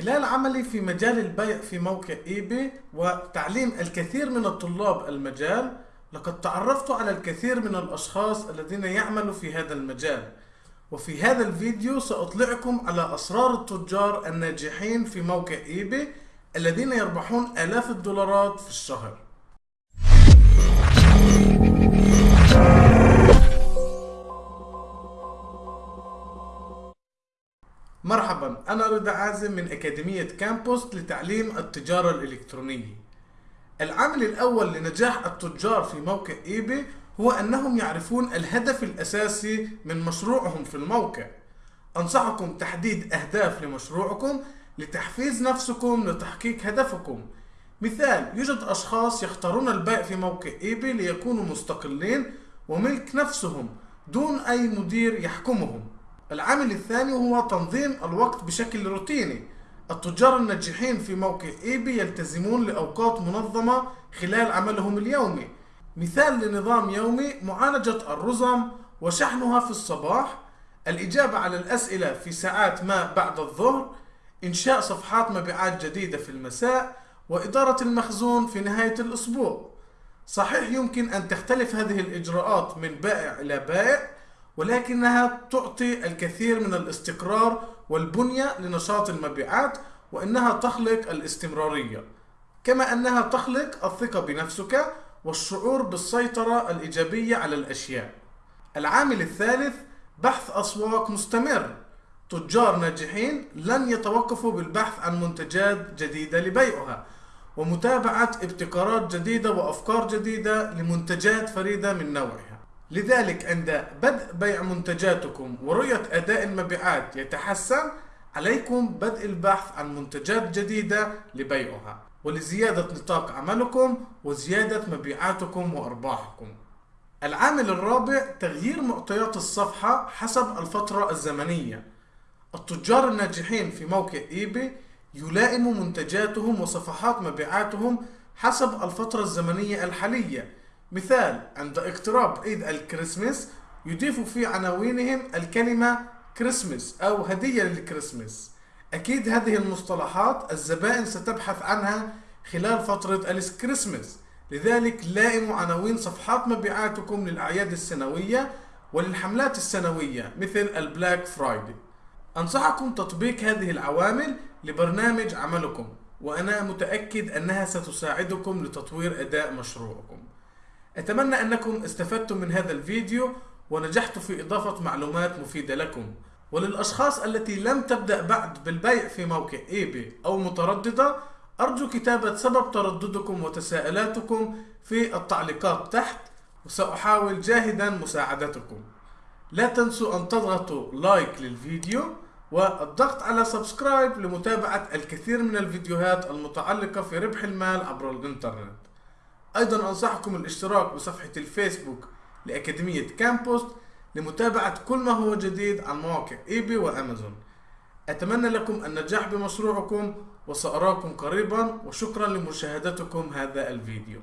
خلال عملي في مجال البيع في موقع ايباي وتعليم الكثير من الطلاب المجال لقد تعرفت على الكثير من الأشخاص الذين يعملوا في هذا المجال. وفي هذا الفيديو سأطلعكم على أسرار التجار الناجحين في موقع ايباي الذين يربحون آلاف الدولارات في الشهر. مرحبا أنا رضا عازم من أكاديمية كامبوس لتعليم التجارة الإلكترونية. العامل الأول لنجاح التجار في موقع إيباي هو أنهم يعرفون الهدف الأساسي من مشروعهم في الموقع. أنصحكم تحديد أهداف لمشروعكم لتحفيز نفسكم لتحقيق هدفكم. مثال يوجد أشخاص يختارون البيع في موقع إيباي ليكونوا مستقلين وملك نفسهم دون أي مدير يحكمهم. العامل الثاني هو تنظيم الوقت بشكل روتيني. التجار الناجحين في موقع ايبي يلتزمون لأوقات منظمة خلال عملهم اليومي. مثال لنظام يومي معالجة الرزم وشحنها في الصباح. الإجابة على الأسئلة في ساعات ما بعد الظهر. إنشاء صفحات مبيعات جديدة في المساء. وإدارة المخزون في نهاية الأسبوع. صحيح يمكن أن تختلف هذه الإجراءات من بائع إلى بائع. ولكنها تعطي الكثير من الاستقرار والبنية لنشاط المبيعات وإنها تخلق الاستمرارية. كما أنها تخلق الثقة بنفسك والشعور بالسيطرة الإيجابية على الأشياء. العامل الثالث بحث أسواق مستمر. تجار ناجحين لن يتوقفوا بالبحث عن منتجات جديدة لبيعها ومتابعة ابتكارات جديدة وأفكار جديدة لمنتجات فريدة من نوعها. لذلك عند بدء بيع منتجاتكم ورؤية أداء المبيعات يتحسن عليكم بدء البحث عن منتجات جديدة لبيعها ولزيادة نطاق عملكم وزيادة مبيعاتكم وأرباحكم. العامل الرابع تغيير معطيات الصفحة حسب الفترة الزمنية. التجار الناجحين في موقع ايباي يلائموا منتجاتهم وصفحات مبيعاتهم حسب الفترة الزمنية الحالية مثال عند اقتراب عيد الكريسماس يضيفوا في عناوينهم الكلمة كريسماس أو هدية للكريسماس. أكيد هذه المصطلحات الزبائن ستبحث عنها خلال فترة الكريسماس. لذلك لائموا عناوين صفحات مبيعاتكم للأعياد السنوية وللحملات السنوية مثل البلاك فرايدي. أنصحكم تطبيق هذه العوامل لبرنامج عملكم وأنا متأكد أنها ستساعدكم لتطوير أداء مشروعكم. أتمنى أنكم استفدتم من هذا الفيديو ونجحت في إضافة معلومات مفيدة لكم. وللأشخاص التي لم تبدأ بعد بالبيع في موقع ايباي أو مترددة أرجو كتابة سبب ترددكم وتساؤلاتكم في التعليقات تحت وسأحاول جاهدا مساعدتكم. لا تنسوا أن تضغطوا like للفيديو والضغط على subscribe لمتابعة الكثير من الفيديوهات المتعلقة في ربح المال عبر الإنترنت. أيضا أنصحكم الاشتراك بصفحة الفيسبوك لأكاديمية كامبوست لمتابعة كل ما هو جديد عن مواقع ايباي وأمازون. أتمنى لكم النجاح بمشروعكم وسأراكم قريبا وشكرا لمشاهدتكم هذا الفيديو.